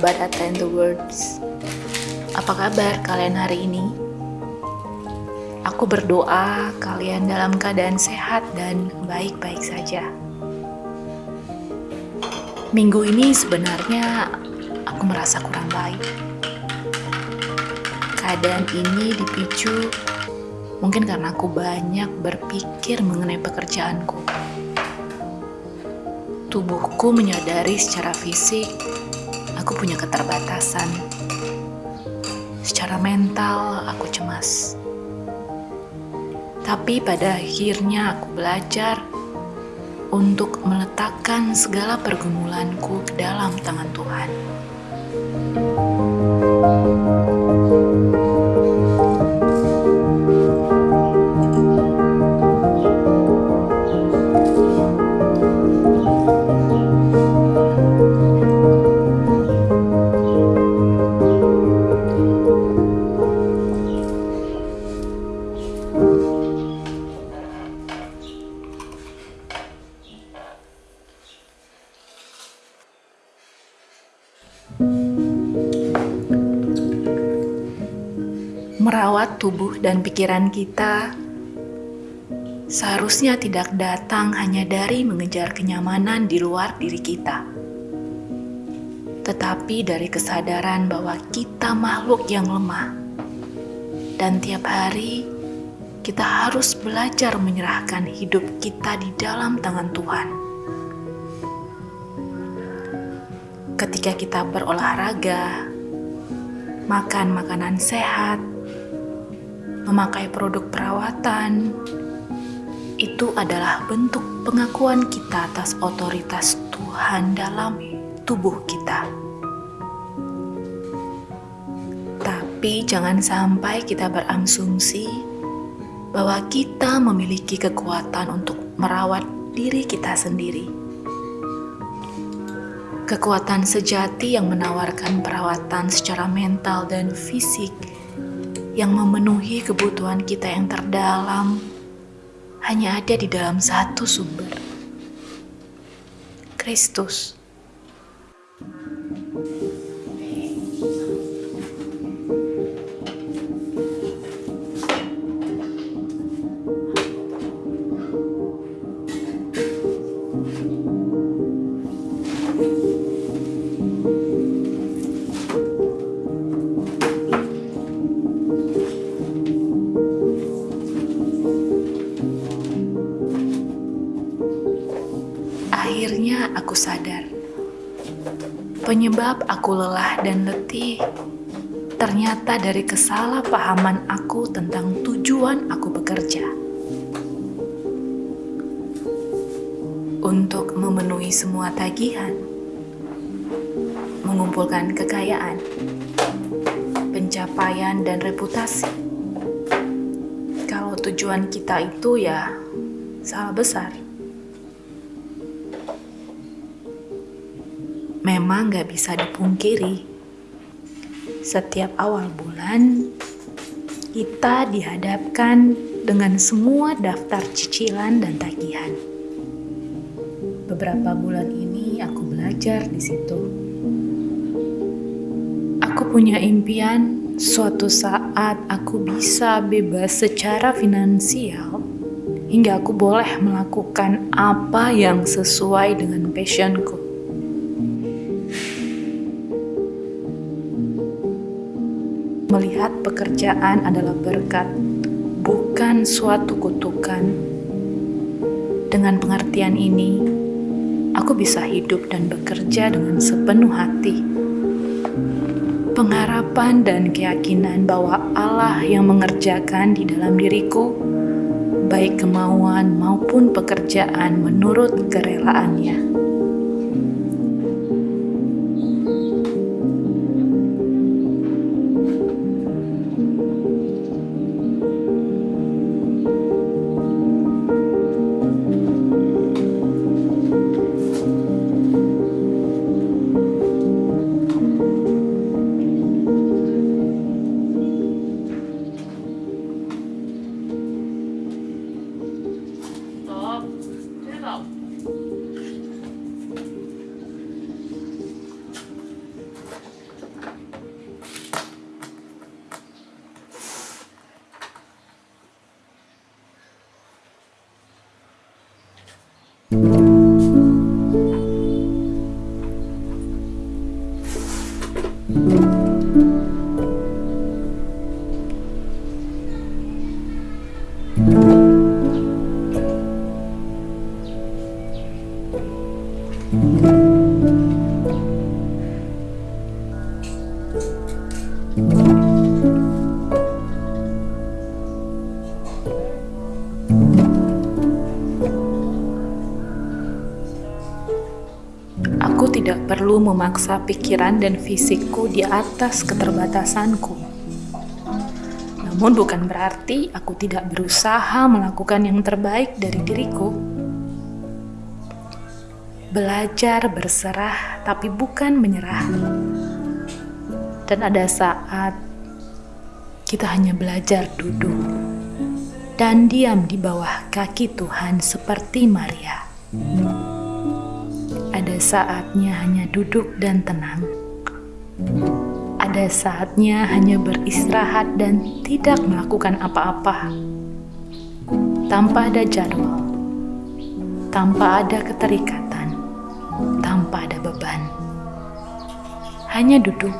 Sahabat Attend the Words? Apa kabar kalian hari ini? Aku berdoa kalian dalam keadaan sehat dan baik-baik saja. Minggu ini sebenarnya aku merasa kurang baik. Keadaan ini dipicu mungkin karena aku banyak berpikir mengenai pekerjaanku. Tubuhku menyadari secara fisik punya keterbatasan. Secara mental, aku cemas. Tapi pada akhirnya aku belajar untuk meletakkan segala pergumulanku ke dalam tangan Tuhan. Merawat tubuh dan pikiran kita seharusnya tidak datang hanya dari mengejar kenyamanan di luar diri kita, tetapi dari kesadaran bahwa kita makhluk yang lemah, dan tiap hari kita harus belajar menyerahkan hidup kita di dalam tangan Tuhan. Ketika kita berolahraga, makan makanan sehat, memakai produk perawatan, itu adalah bentuk pengakuan kita atas otoritas Tuhan dalam tubuh kita. Tapi jangan sampai kita berasumsi bahwa kita memiliki kekuatan untuk merawat diri kita sendiri. Kekuatan sejati yang menawarkan perawatan secara mental dan fisik yang memenuhi kebutuhan kita yang terdalam hanya ada di dalam satu sumber, Kristus. Penyebab aku lelah dan letih ternyata dari kesalahpahaman aku tentang tujuan aku bekerja. Untuk memenuhi semua tagihan, mengumpulkan kekayaan, pencapaian dan reputasi. Kalau tujuan kita itu ya salah besar. Memang gak bisa dipungkiri, setiap awal bulan kita dihadapkan dengan semua daftar cicilan dan tagihan. Beberapa bulan ini aku belajar di situ. Aku punya impian suatu saat aku bisa bebas secara finansial hingga aku boleh melakukan apa yang sesuai dengan passionku. Melihat pekerjaan adalah berkat, bukan suatu kutukan. Dengan pengertian ini, aku bisa hidup dan bekerja dengan sepenuh hati. Pengharapan dan keyakinan bahwa Allah yang mengerjakan di dalam diriku, baik kemauan maupun pekerjaan menurut kerelaannya. Aku tidak perlu memaksa pikiran dan fisikku di atas keterbatasanku. Namun bukan berarti aku tidak berusaha melakukan yang terbaik dari diriku. Belajar berserah tapi bukan menyerah. Dan ada saat kita hanya belajar duduk dan diam di bawah kaki Tuhan seperti Maria saatnya hanya duduk dan tenang. Ada saatnya hanya beristirahat dan tidak melakukan apa-apa. Tanpa ada jadwal, tanpa ada keterikatan, tanpa ada beban. Hanya duduk,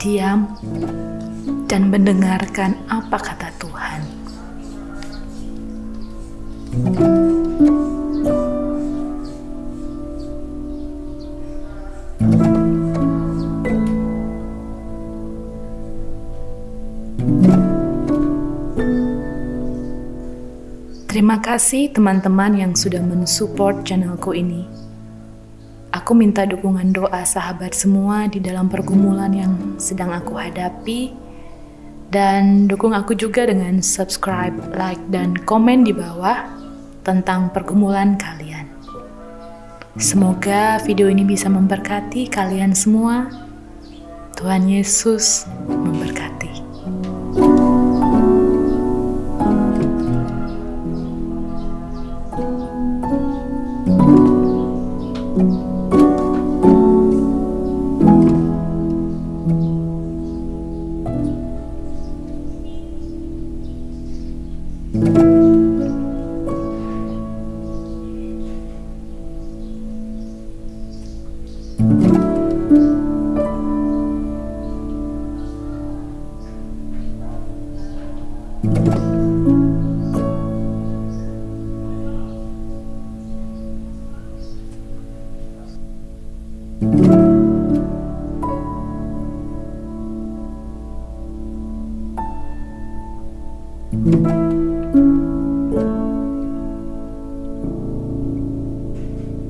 diam, dan mendengarkan apa kata Tuhan. thank you Terima kasih teman-teman yang sudah mensupport channelku ini. Aku minta dukungan doa sahabat semua di dalam pergumulan yang sedang aku hadapi. Dan dukung aku juga dengan subscribe, like, dan komen di bawah tentang pergumulan kalian. Semoga video ini bisa memberkati kalian semua. Tuhan Yesus